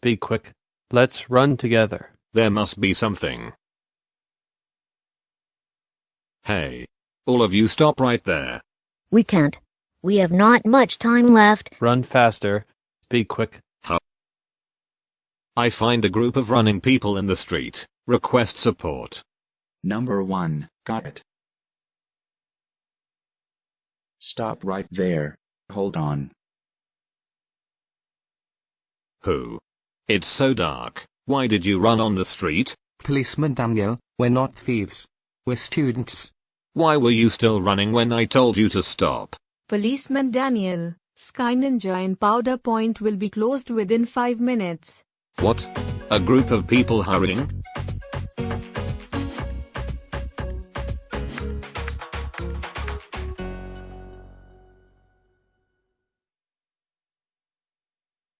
Be quick. Let's run together. There must be something. Hey. All of you stop right there. We can't. We have not much time left. Run faster. Be quick. I find a group of running people in the street. Request support. Number 1, got it. Stop right there. Hold on. Who? It's so dark. Why did you run on the street? Policeman Daniel, we're not thieves. We're students. Why were you still running when I told you to stop? Policeman Daniel, Sky Ninja and Powder Point will be closed within 5 minutes. What? A group of people hurrying?